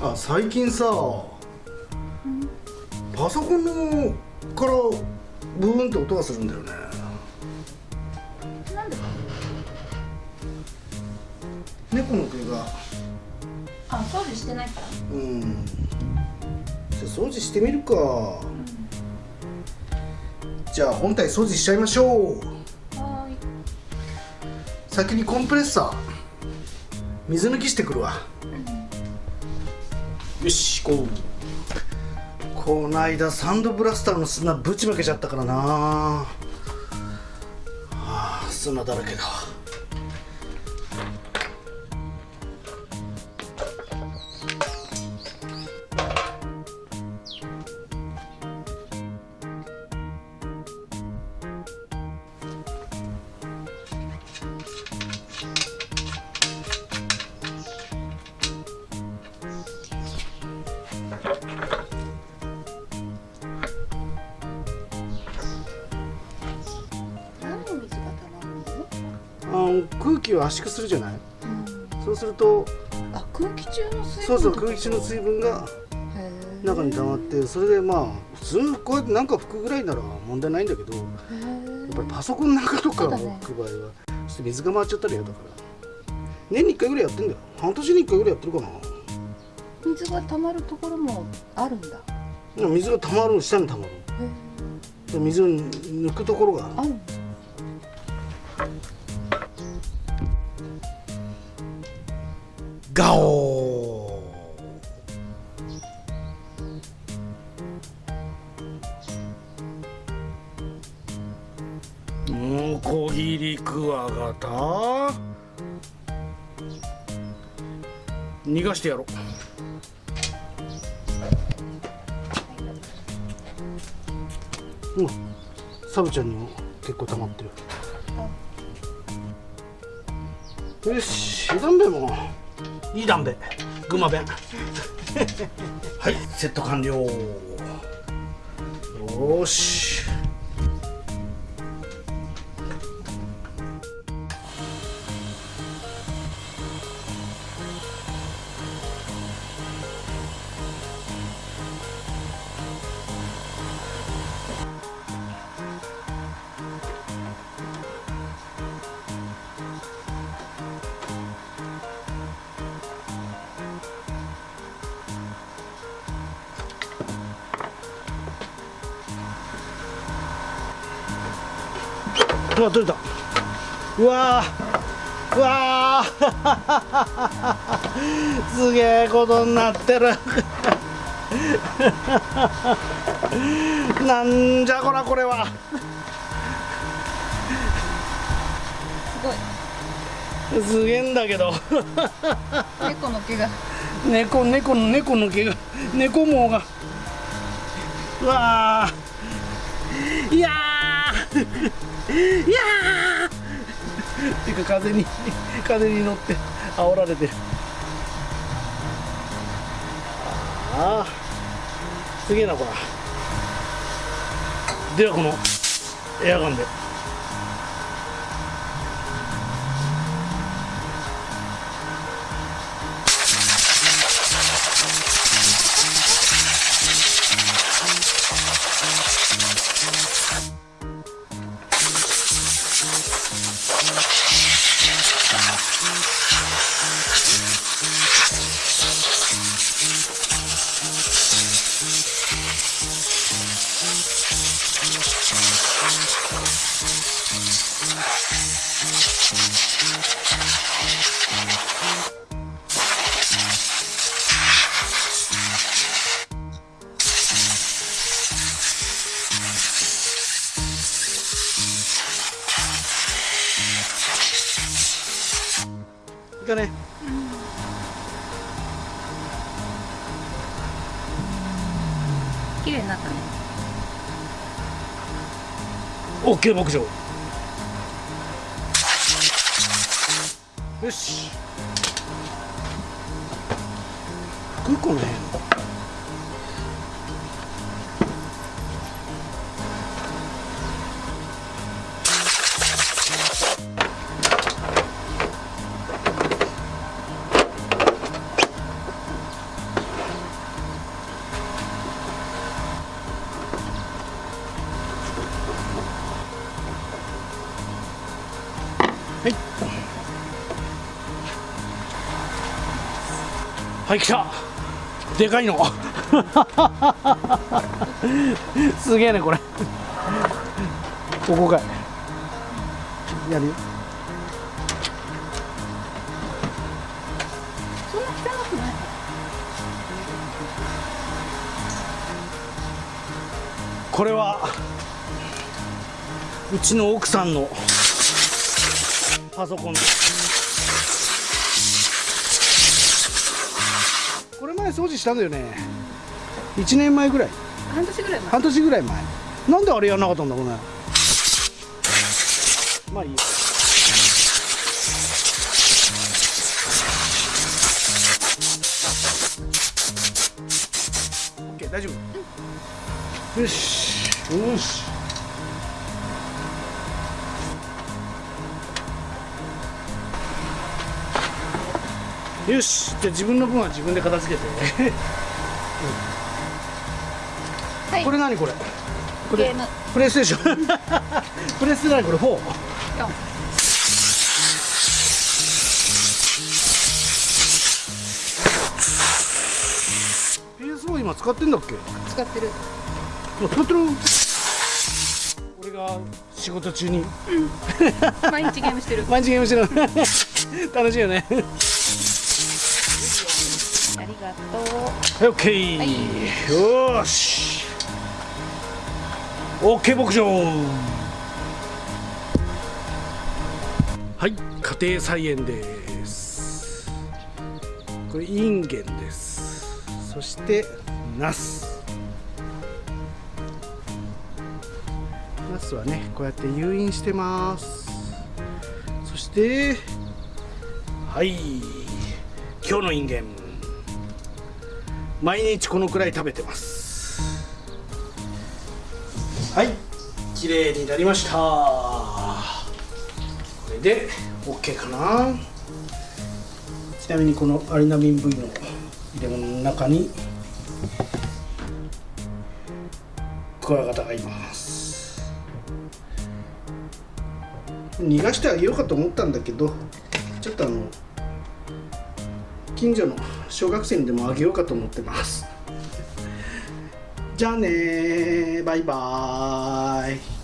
あ最近さ、パソコンのからブーンって音がするんだよね。なんでか猫の毛が。あ掃除してないから？うん。じゃあ掃除してみるか、じゃあ本体掃除しちゃいましょう。はーい。先にコンプレッサー。水抜きしてくるわ、よしこう。こないだサンドブラスターの砂ぶちまけちゃったからな。あ砂だらけだわ。のあ空気を圧縮するじゃない？そうするとあ空気中の水分そうそう空気中の水分が中に溜まってそれでまあ普通こうやってなんか拭くぐらいなら問題ないんだけどやっぱりパソコンなんかとかを拭く場合はちょっと水が回っちゃったら嫌だか。ら年に1回ぐらいやってんだよ。半年に1回ぐらいやってるかな。水がたまるところもあるんだ。水が溜まる下に溜まる。水を抜くところがあるんだガオー。もう小切りクワガタ逃がしてやろう。うん。サブちゃんにも結構溜まってる。よし2段目も。いい段で群馬弁。はい。セット完了。よーし。うわ取れた。うわー。うわー。すげえことになってる。なんじゃこらこれは。すすげえんだけど。ごい猫の毛が。猫猫の猫の毛が。猫毛が。うわー。いやーいやっていうか風に風に乗って煽られてる。ああすげえなこれ。ではこのエアガンで。いかね。綺麗になったね。OK 牧場。よし。食うこの辺はい来た。でかいの。すげえねこれ。ここかい。やるよ。そんな汚くない？これはうちの奥さんのパソコン。これ前掃除したんだよね。1年前ぐらい。半年ぐらい前。半年ぐらい前。なんであれやんなかったんだろうね。まあいいよオッケー大丈夫。よし。よしよしじゃあ自分の分は自分で片付けて。はい。これ何これ？これゲーム。プレイステーション。プレステ何これ？4? 4 PS4 今使ってんだっけ？使ってる。使ってる。俺が仕事中に。毎日ゲームしてる。毎日ゲームしてる。楽しいよねオッケー、はいよーし。オッケー牧場。はい家庭菜園です。これインゲンです。そしてナス。ナスはねこうやって誘引してます。そしてはい今日のインゲン。毎日このくらい食べてます。はい。綺麗になりました。これで OK かな。ちなみにこのアリナミン V の入れ物の中にクワガタがいます。逃がしてあげようかと思ったんだけどちょっとあの近所の小学生にでもあげようかと思ってます。じゃあねバイバーイ。